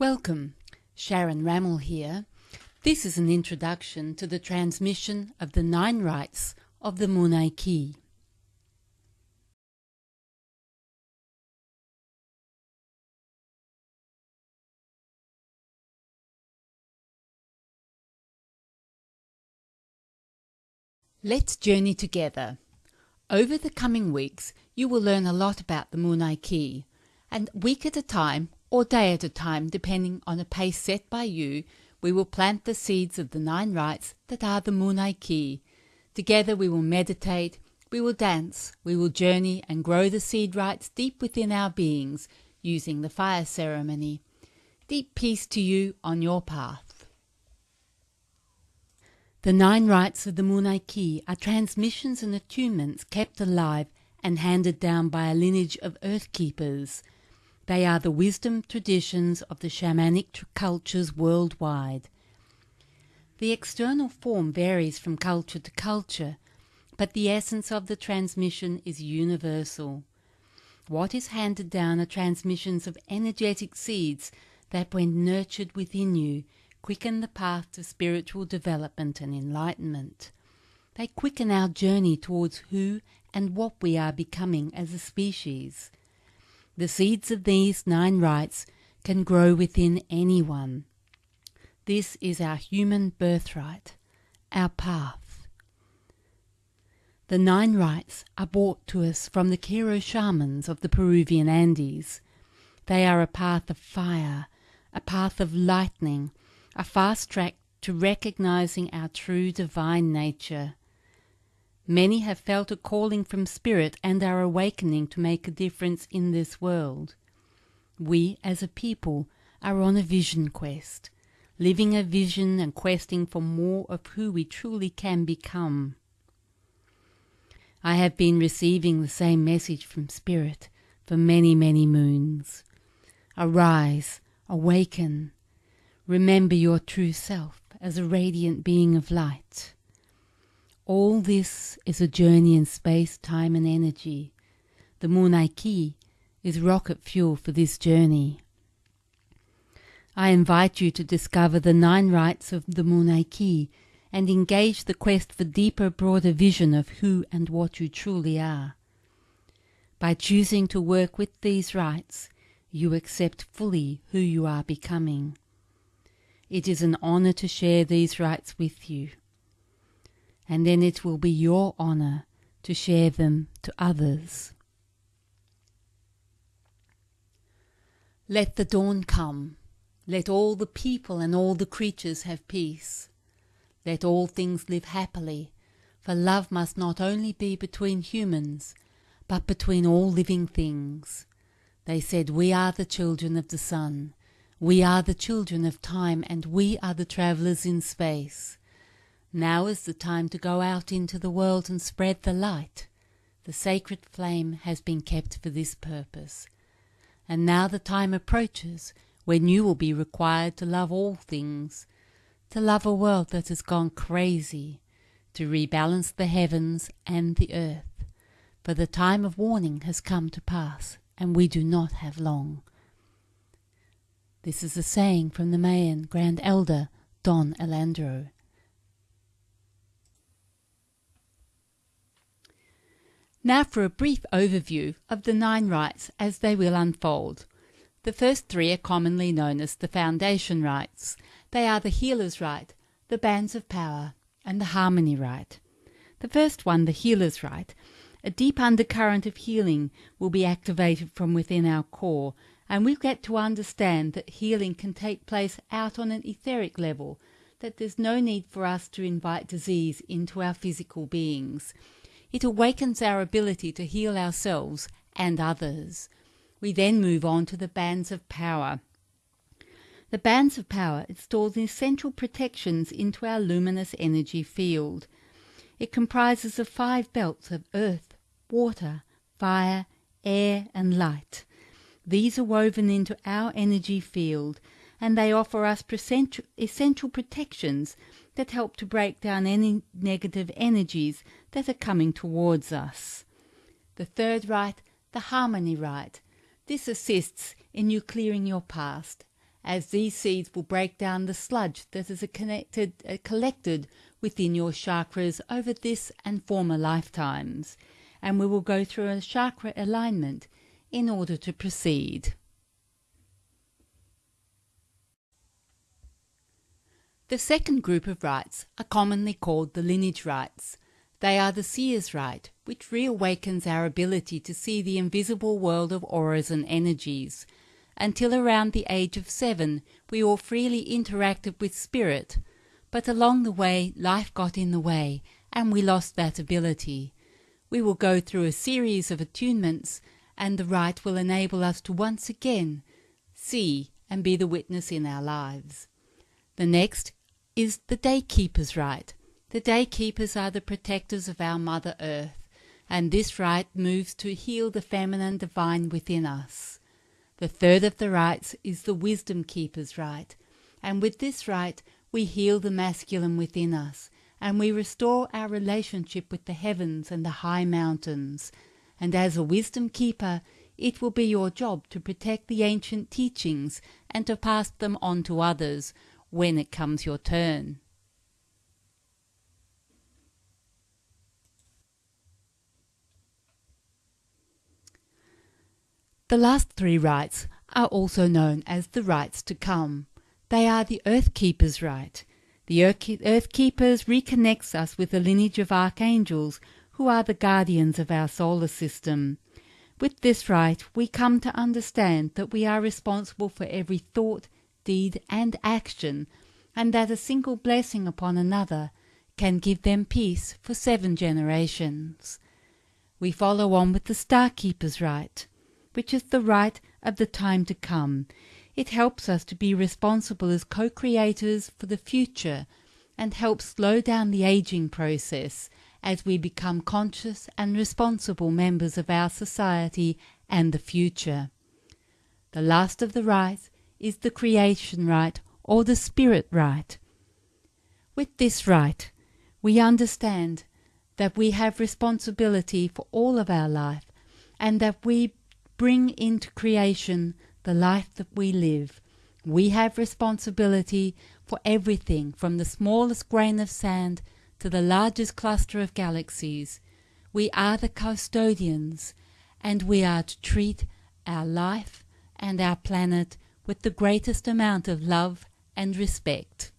Welcome, Sharon Rammel here. This is an introduction to the transmission of the nine rites of the Munay-Ki. Let's journey together. Over the coming weeks, you will learn a lot about the Munay-Ki, and week at a time or day at a time, depending on a pace set by you, we will plant the seeds of the nine rites that are the Munay-Ki. Together we will meditate, we will dance, we will journey and grow the seed rites deep within our beings using the fire ceremony. Deep peace to you on your path. The nine rites of the Munay-Ki are transmissions and attunements kept alive and handed down by a lineage of earth keepers. They are the wisdom traditions of the shamanic cultures worldwide. The external form varies from culture to culture, but the essence of the transmission is universal. What is handed down are transmissions of energetic seeds that, when nurtured within you, quicken the path to spiritual development and enlightenment. They quicken our journey towards who and what we are becoming as a species. The seeds of these nine rites can grow within anyone. This is our human birthright, our path. The nine rites are brought to us from the Q'ero shamans of the Peruvian Andes. They are a path of fire, a path of lightning, a fast track to recognizing our true divine nature. Many have felt a calling from Spirit and are awakening to make a difference in this world. We, as a people, are on a vision quest, living a vision and questing for more of who we truly can become. I have been receiving the same message from Spirit for many, many moons. Arise, awaken, remember your true self as a radiant being of light. All this is a journey in space, time, and energy. The Munay-Ki is rocket fuel for this journey. I invite you to discover the nine rites of the Munay-Ki and engage the quest for deeper, broader vision of who and what you truly are. By choosing to work with these rites, you accept fully who you are becoming. It is an honor to share these rites with you and then it will be your honor to share them to others. Let the dawn come. Let all the people and all the creatures have peace. Let all things live happily, for love must not only be between humans, but between all living things. They said, We are the children of the sun. We are the children of time, and we are the travellers in space. Now is the time to go out into the world and spread the light. The sacred flame has been kept for this purpose. And now the time approaches when you will be required to love all things, to love a world that has gone crazy, to rebalance the heavens and the earth. For the time of warning has come to pass, and we do not have long. This is a saying from the Mayan Grand Elder Don Alandro. Now for a brief overview of the nine rites as they will unfold. The first three are commonly known as the foundation rites. They are the healer's rite, the bands of power, and the harmony rite. The first one, the healer's rite, a deep undercurrent of healing will be activated from within our core, and we'll get to understand that healing can take place out on an etheric level, that there's no need for us to invite disease into our physical beings. It awakens our ability to heal ourselves and others. We then move on to the bands of power. The bands of power install essential protections into our luminous energy field. It comprises of five belts of earth, water, fire, air, and light. These are woven into our energy field, and they offer us essential protections that help to break down any negative energies that are coming towards us. The third rite, the harmony rite. This assists in you clearing your past as these seeds will break down the sludge that is connected, uh, collected within your chakras over this and former lifetimes. And we will go through a chakra alignment in order to proceed. The second group of rites are commonly called the lineage rites. They are the seer's rite, which reawakens our ability to see the invisible world of auras and energies. Until around the age of seven, we all freely interacted with spirit, but along the way, life got in the way, and we lost that ability. We will go through a series of attunements, and the rite will enable us to once again see and be the witness in our lives. The next is the Daykeeper's rite. The Daykeepers are the protectors of our Mother Earth, and this rite moves to heal the feminine divine within us. The third of the rites is the Wisdom Keeper's rite, and with this rite we heal the masculine within us, and we restore our relationship with the heavens and the high mountains. And as a wisdom keeper, it will be your job to protect the ancient teachings and to pass them on to others when it comes your turn. The last three rites are also known as the rites to come. They are the Earth Keeper's rite. The Earth Keepers reconnects us with the lineage of archangels who are the guardians of our solar system. With this rite, we come to understand that we are responsible for every thought, deed, and action, and that a single blessing upon another can give them peace for seven generations. We follow on with the Star Keeper's rite which is the rite of the time to come. It helps us to be responsible as co creators for the future and helps slow down the aging process as we become conscious and responsible members of our society and the future. The last of the rites is the creation rite or the spirit rite. With this rite, we understand that we have responsibility for all of our life and that we bring into creation the life that we live. We have responsibility for everything from the smallest grain of sand to the largest cluster of galaxies. We are the custodians, and we are to treat our life and our planet with the greatest amount of love and respect.